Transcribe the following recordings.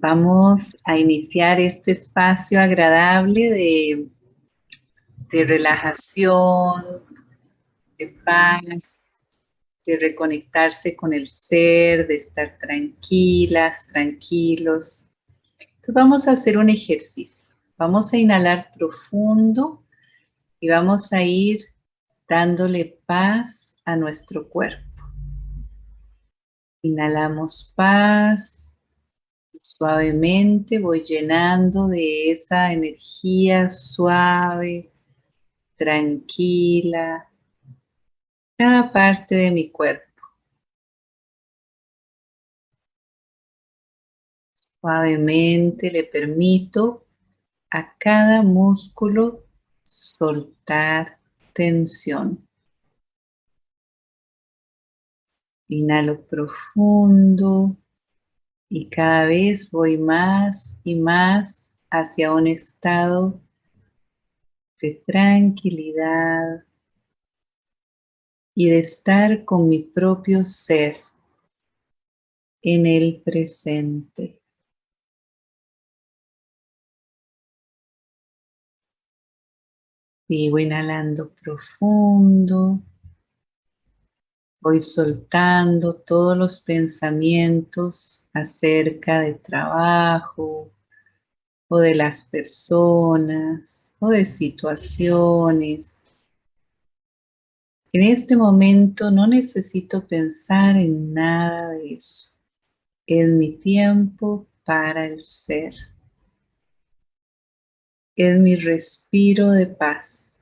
Vamos a iniciar este espacio agradable de, de relajación, de paz, de reconectarse con el ser, de estar tranquilas, tranquilos. Entonces vamos a hacer un ejercicio. Vamos a inhalar profundo y vamos a ir dándole paz a nuestro cuerpo. Inhalamos paz Suavemente voy llenando de esa energía suave, tranquila, cada parte de mi cuerpo. Suavemente le permito a cada músculo soltar tensión. Inhalo profundo y cada vez voy más y más hacia un estado de tranquilidad y de estar con mi propio ser en el presente. Sigo inhalando profundo. Voy soltando todos los pensamientos acerca de trabajo o de las personas o de situaciones. En este momento no necesito pensar en nada de eso. Es mi tiempo para el ser. Es mi respiro de paz.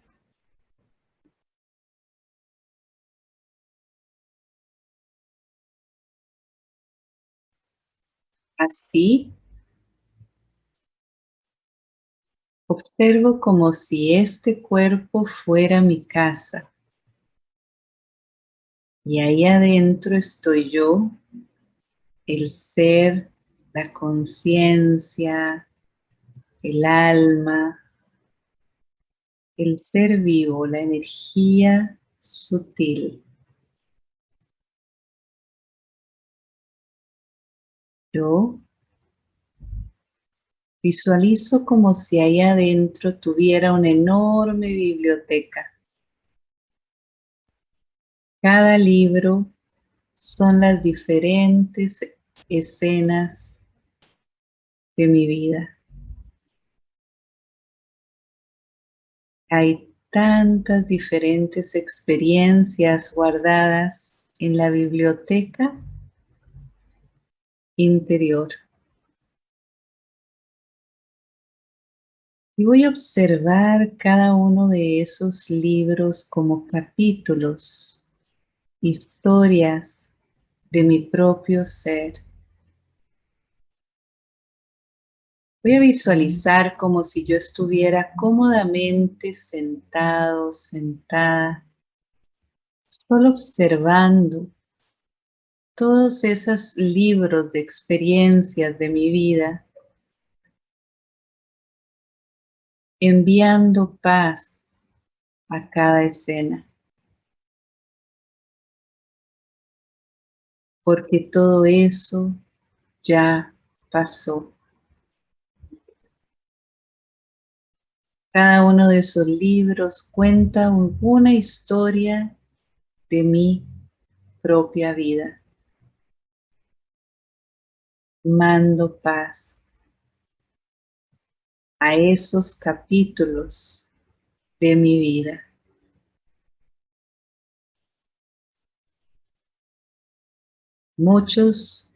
Así, observo como si este cuerpo fuera mi casa. Y ahí adentro estoy yo, el ser, la conciencia, el alma, el ser vivo, la energía sutil. Yo visualizo como si ahí adentro tuviera una enorme biblioteca. Cada libro son las diferentes escenas de mi vida. Hay tantas diferentes experiencias guardadas en la biblioteca interior. Y voy a observar cada uno de esos libros como capítulos, historias de mi propio ser. Voy a visualizar como si yo estuviera cómodamente sentado, sentada, solo observando todos esos libros de experiencias de mi vida, enviando paz a cada escena. Porque todo eso ya pasó. Cada uno de esos libros cuenta una historia de mi propia vida mando paz a esos capítulos de mi vida. Muchos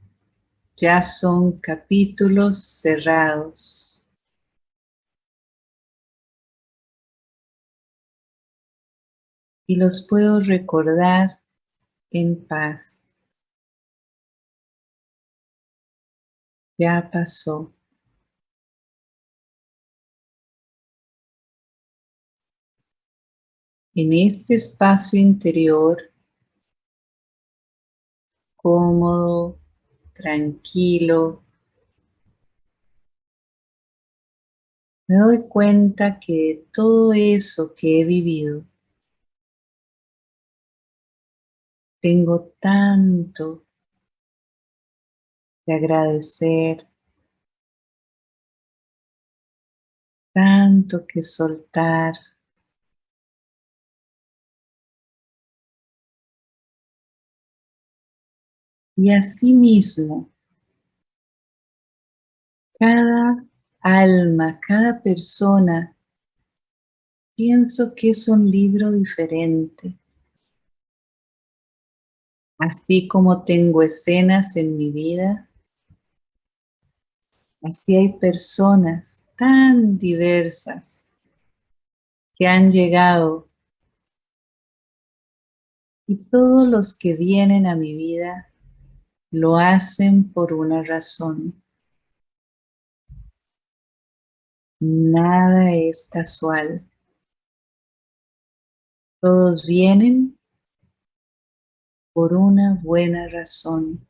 ya son capítulos cerrados. Y los puedo recordar en paz. Ya pasó. En este espacio interior, cómodo, tranquilo, me doy cuenta que todo eso que he vivido, tengo tanto agradecer, tanto que soltar. Y asimismo, cada alma, cada persona, pienso que es un libro diferente. Así como tengo escenas en mi vida, así hay personas tan diversas que han llegado y todos los que vienen a mi vida lo hacen por una razón. Nada es casual. Todos vienen por una buena razón.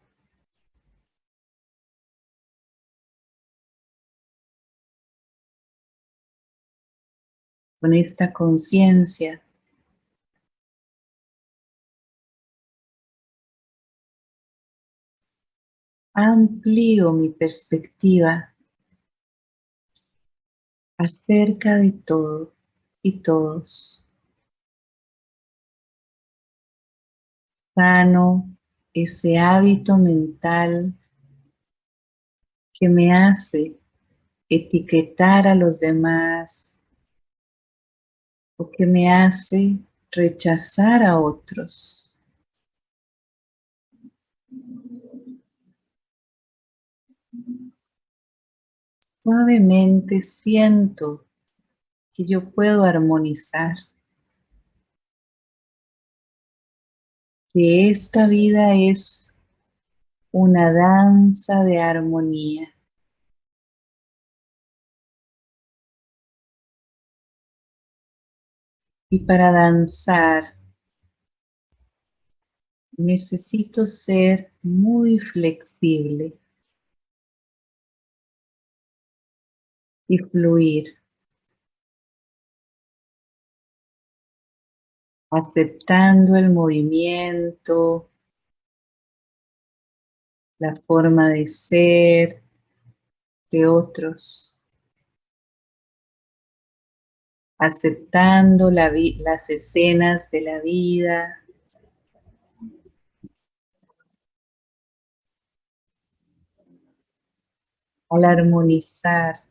Con esta conciencia amplío mi perspectiva acerca de todo y todos. Sano ese hábito mental que me hace etiquetar a los demás o que me hace rechazar a otros. Suavemente siento que yo puedo armonizar. Que esta vida es una danza de armonía. Y para danzar necesito ser muy flexible. y fluir. Aceptando el movimiento, la forma de ser de otros. Aceptando las escenas de la vida. Al armonizar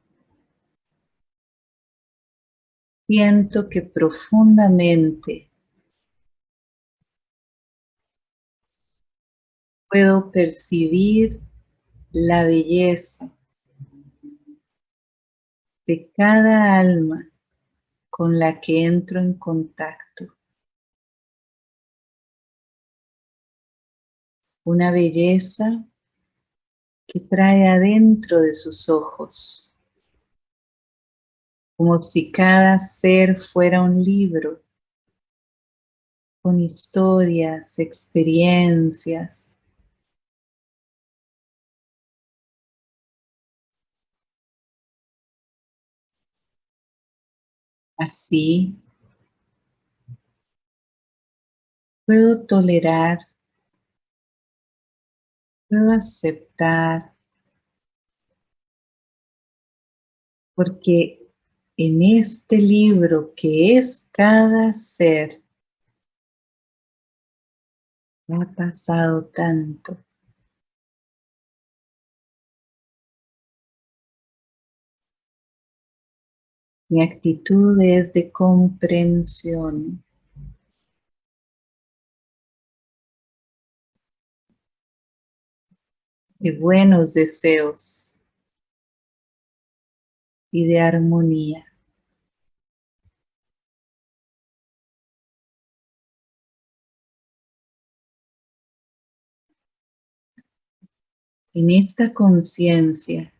siento que profundamente puedo percibir la belleza de cada alma con la que entro en contacto. Una belleza que trae adentro de sus ojos como si cada ser fuera un libro con historias, experiencias. Así. Puedo tolerar, puedo aceptar, porque en este libro que es cada ser, ha pasado tanto. Mi actitud es de comprensión. De buenos deseos y de armonía. en esta conciencia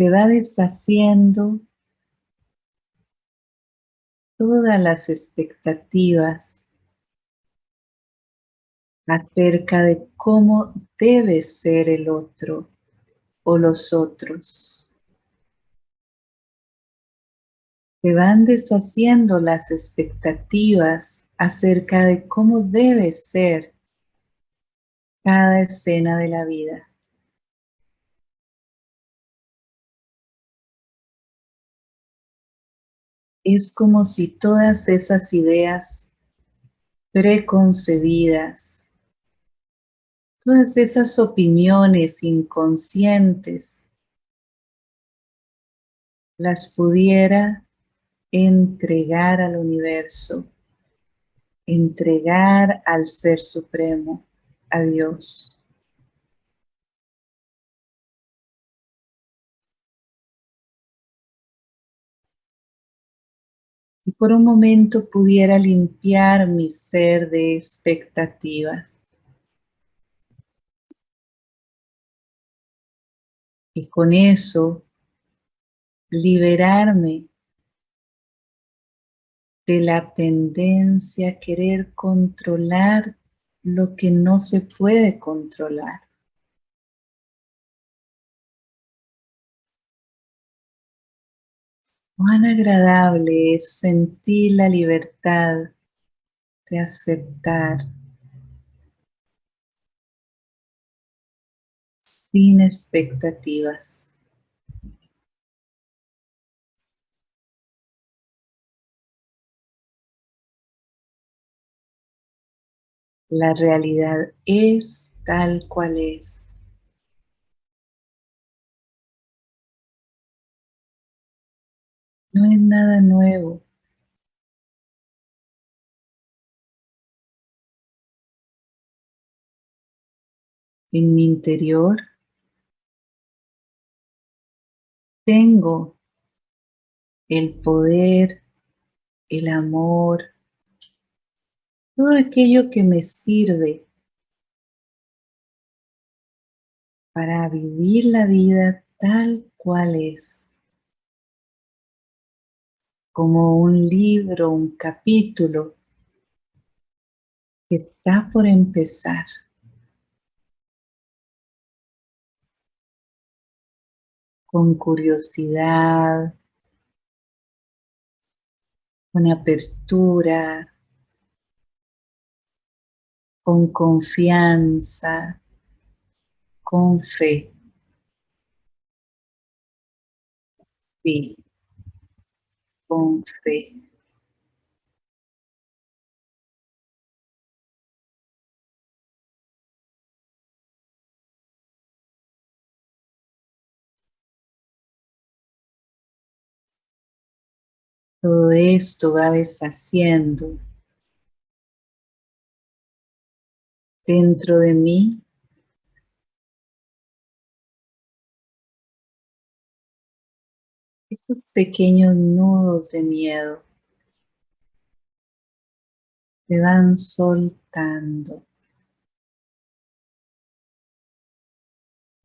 se va deshaciendo todas las expectativas acerca de cómo debe ser el otro o los otros. Se van deshaciendo las expectativas acerca de cómo debe ser cada escena de la vida. Es como si todas esas ideas preconcebidas, todas esas opiniones inconscientes, las pudiera entregar al universo, entregar al Ser Supremo, a Dios. Por un momento pudiera limpiar mi ser de expectativas. Y con eso liberarme de la tendencia a querer controlar lo que no se puede controlar. Cuán agradable es sentir la libertad de aceptar sin expectativas. La realidad es tal cual es. No es nada nuevo. En mi interior tengo el poder, el amor, todo aquello que me sirve para vivir la vida tal cual es. Como un libro, un capítulo que está por empezar. Con curiosidad, con apertura, con confianza, con fe. Sí, con fe. Todo esto va deshaciendo dentro de mí esos pequeños nudos de miedo se van soltando.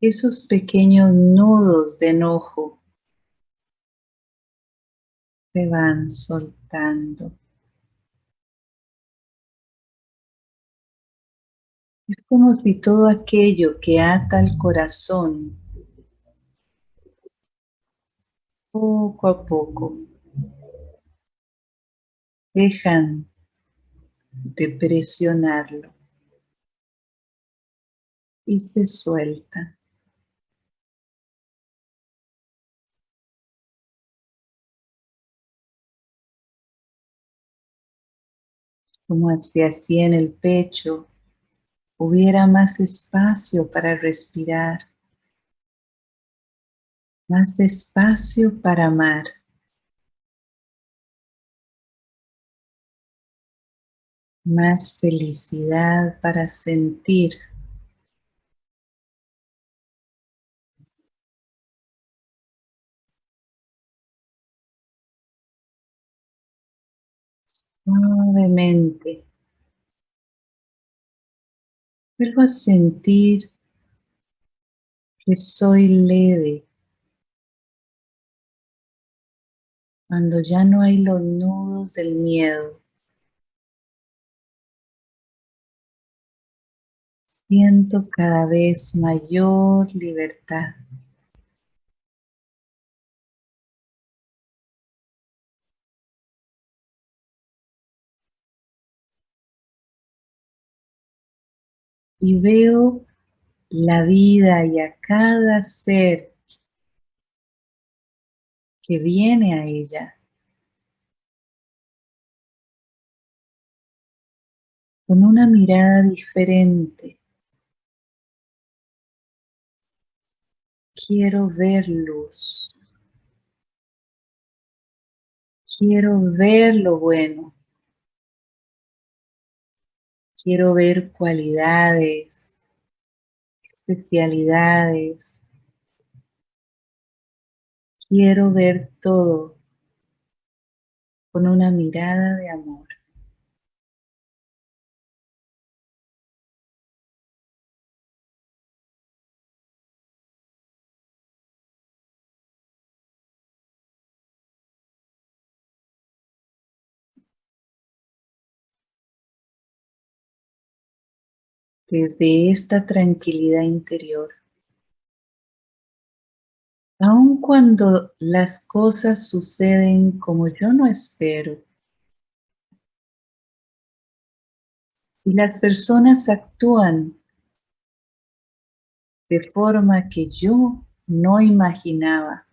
Esos pequeños nudos de enojo se van soltando. Es como si todo aquello que ata el corazón poco a poco dejan de presionarlo y se suelta. Como si así en el pecho hubiera más espacio para respirar, más espacio para amar. Más felicidad para sentir. Suavemente Vuelvo a sentir que soy leve. Cuando ya no hay los nudos del miedo. Siento cada vez mayor libertad. y veo la vida y a cada ser que viene a ella. Con una mirada diferente. Quiero ver luz. Quiero ver lo bueno. Quiero ver cualidades, especialidades, Quiero ver todo con una mirada de amor. Desde esta tranquilidad interior, aun cuando las cosas suceden como yo no espero, y las personas actúan de forma que yo no imaginaba.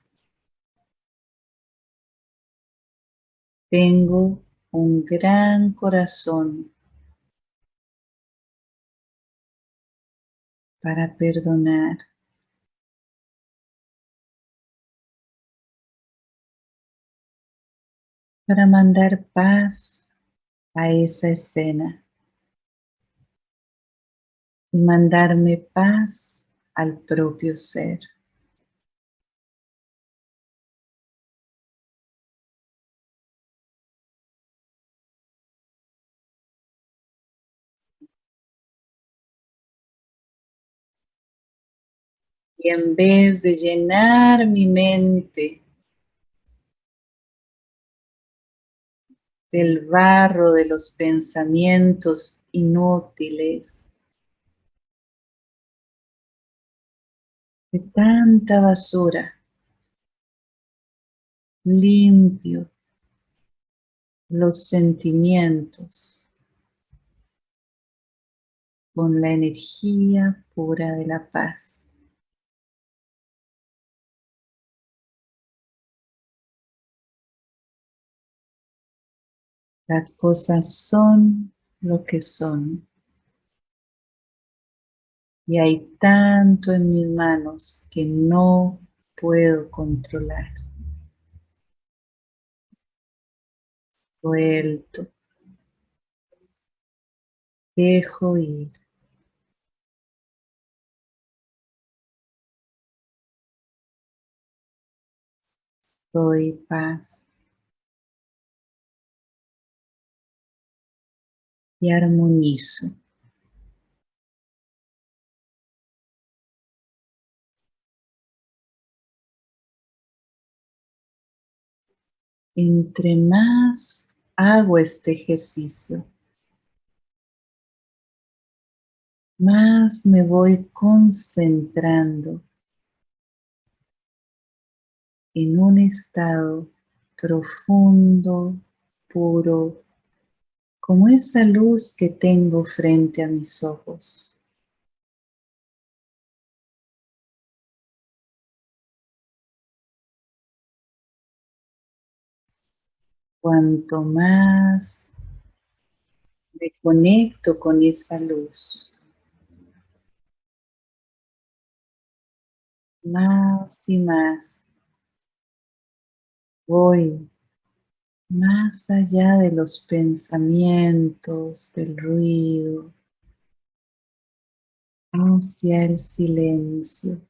Tengo un gran corazón para perdonar. Para mandar paz a esa escena y mandarme paz al propio ser. Y en vez de llenar mi mente del barro de los pensamientos inútiles, de tanta basura, limpio los sentimientos con la energía pura de la paz. Las cosas son lo que son. Y hay tanto en mis manos que no puedo controlar. Suelto. Dejo ir. Soy paz. Y armonizo. Entre más hago este ejercicio, más me voy concentrando en un estado profundo, puro, como esa luz que tengo frente a mis ojos. Cuanto más me conecto con esa luz, más y más voy más allá de los pensamientos, del ruido, hacia el silencio,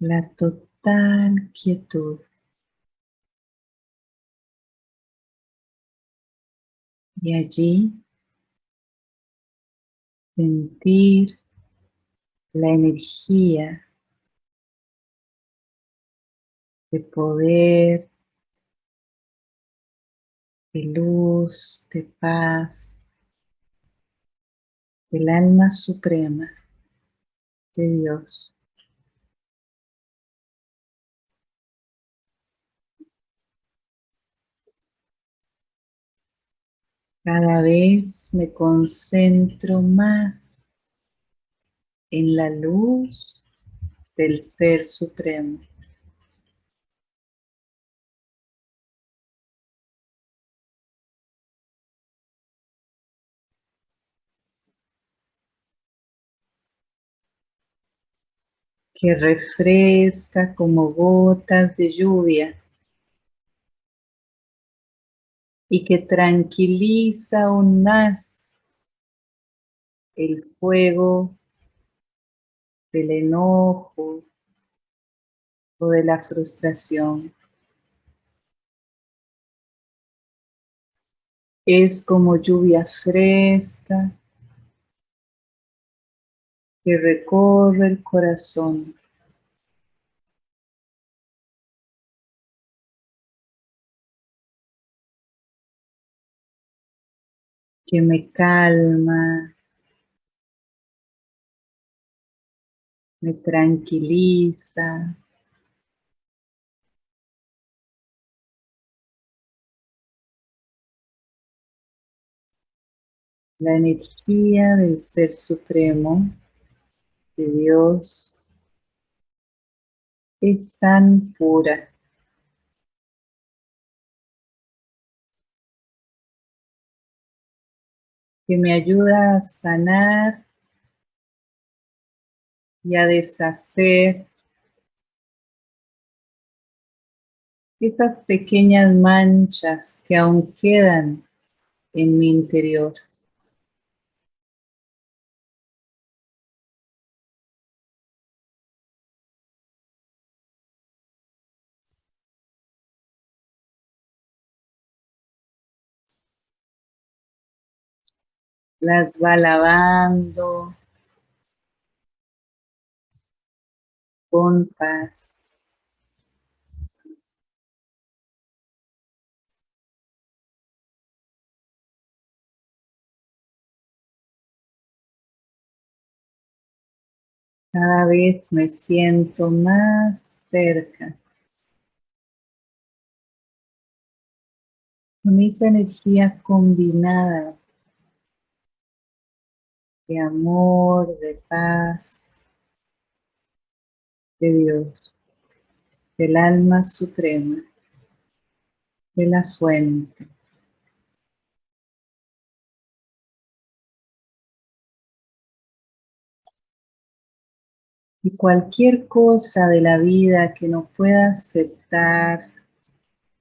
la total quietud. Y allí sentir la energía de poder, de luz, de paz, del alma suprema de Dios. Cada vez me concentro más en la luz del Ser Supremo. Que refresca como gotas de lluvia y que tranquiliza aún más el fuego del enojo o de la frustración. Es como lluvia fresca que recorre el corazón. que me calma, me tranquiliza. La energía del Ser Supremo, Dios, es tan pura. que me ayuda a sanar y a deshacer esas pequeñas manchas que aún quedan en mi interior. Las va lavando con paz. Cada vez me siento más cerca. Con esa energía combinada de amor, de paz, de Dios, del alma suprema, de la fuente. Y cualquier cosa de la vida que no pueda aceptar,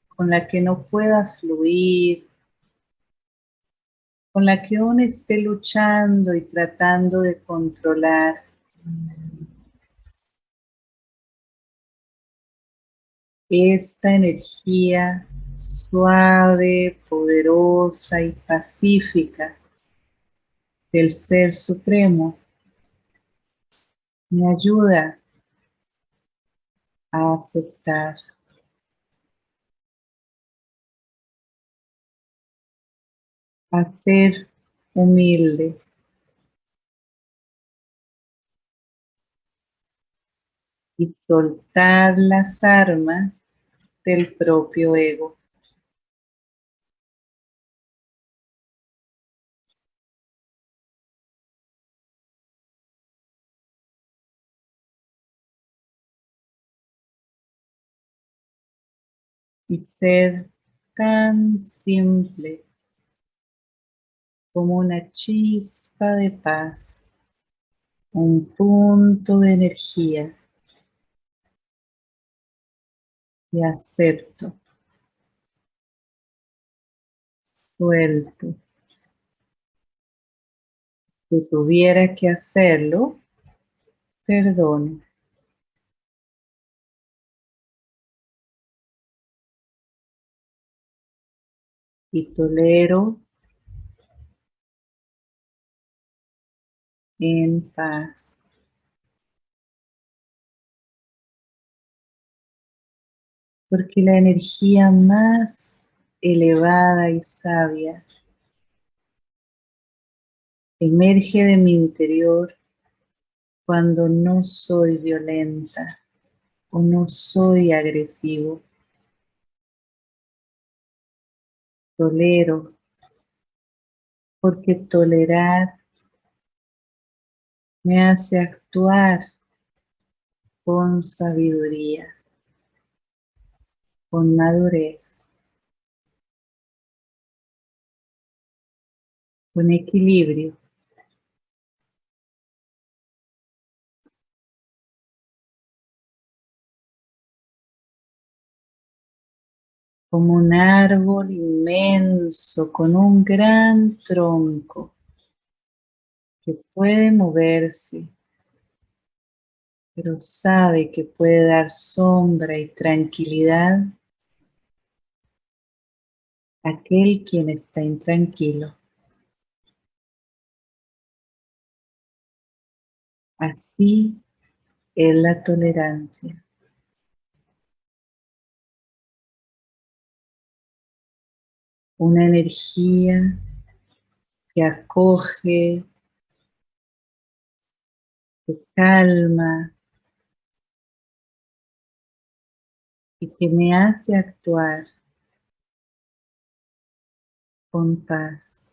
con la que no pueda fluir, con la que uno esté luchando y tratando de controlar. Esta energía suave, poderosa y pacífica del Ser Supremo me ayuda a aceptar. A ser humilde. Y soltar las armas del propio ego. y ser tan simple como una chispa de paz, un punto de energía y acepto, suelto. Si tuviera que hacerlo, perdono. y tolero en paz. Porque la energía más elevada y sabia emerge de mi interior cuando no soy violenta o no soy agresivo. tolero, porque tolerar me hace actuar con sabiduría, con madurez, con equilibrio. como un árbol inmenso con un gran tronco que puede moverse, pero sabe que puede dar sombra y tranquilidad a aquel quien está intranquilo. Así es la tolerancia. una energía que acoge, que calma y que me hace actuar con paz.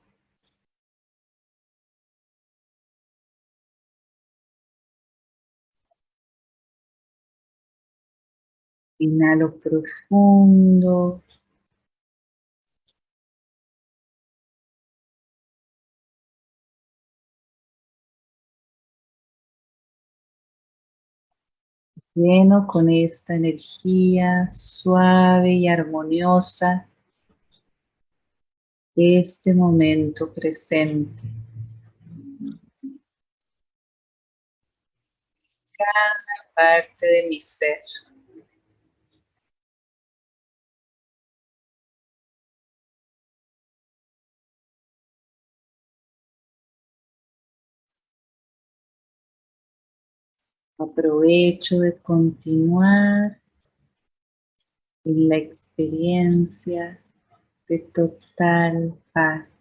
Inhalo profundo. Lleno con esta energía suave y armoniosa este momento presente. Cada parte de mi ser. Aprovecho de continuar en la experiencia de total paz.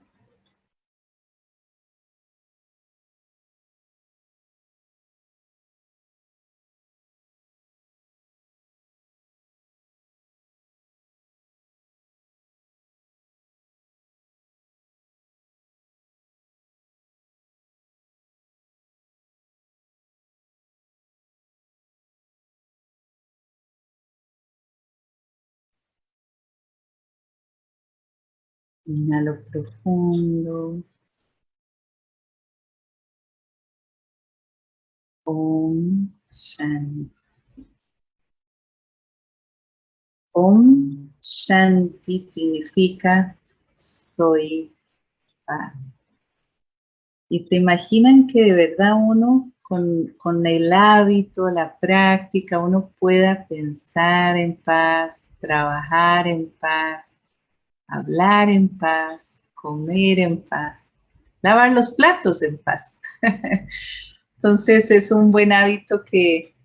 Inhalo profundo. Om Shanti. Om Shanti significa soy paz. Y se imaginan que de verdad uno con, con, el hábito, la práctica, uno pueda pensar en paz, trabajar en paz, hablar en paz, comer en paz, lavar los platos en paz. Entonces es un buen hábito que,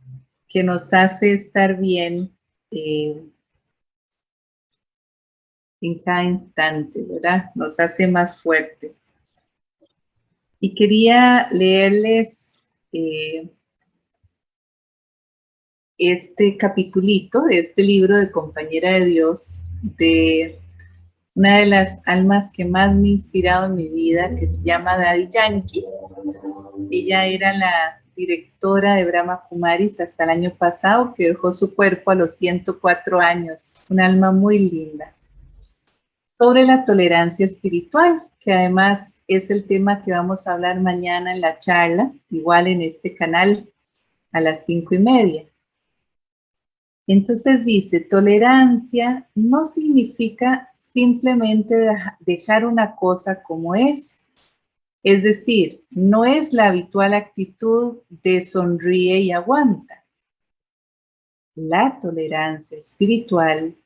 nos hace estar bien eh, en cada instante, ¿verdad? Nos hace más fuertes. Y quería leerles eh, este capitulito de este libro de Compañera de Dios de una de las almas que más me ha inspirado en mi vida, que se llama Daddy Yankee. Ella era la directora de Brahma Kumaris hasta el año pasado, que dejó su cuerpo a los 104 años. Un alma muy linda. Sobre la tolerancia espiritual, que además es el tema que vamos a hablar mañana en la charla, igual en este canal a las cinco y media. Entonces dice, tolerancia no significa simplemente dejar una cosa como es. Es decir, no es la habitual actitud de sonríe y aguanta. La tolerancia espiritual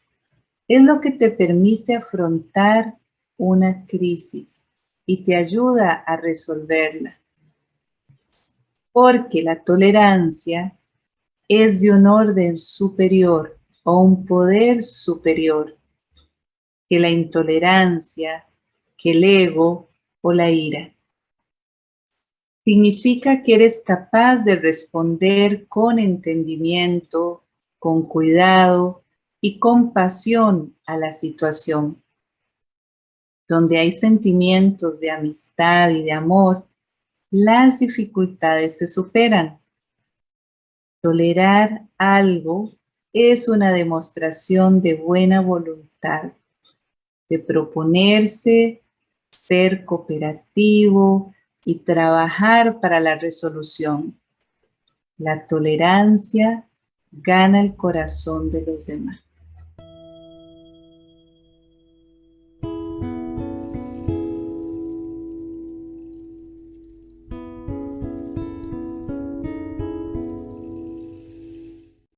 es lo que te permite afrontar una crisis y te ayuda a resolverla. Porque la tolerancia es de un orden superior o un poder superior que la intolerancia, que el ego o la ira. Significa que eres capaz de responder con entendimiento, con cuidado y compasión a la situación. Donde hay sentimientos de amistad y de amor, las dificultades se superan. Tolerar algo es una demostración de buena voluntad de proponerse, ser cooperativo y trabajar para la resolución. La tolerancia gana el corazón de los demás.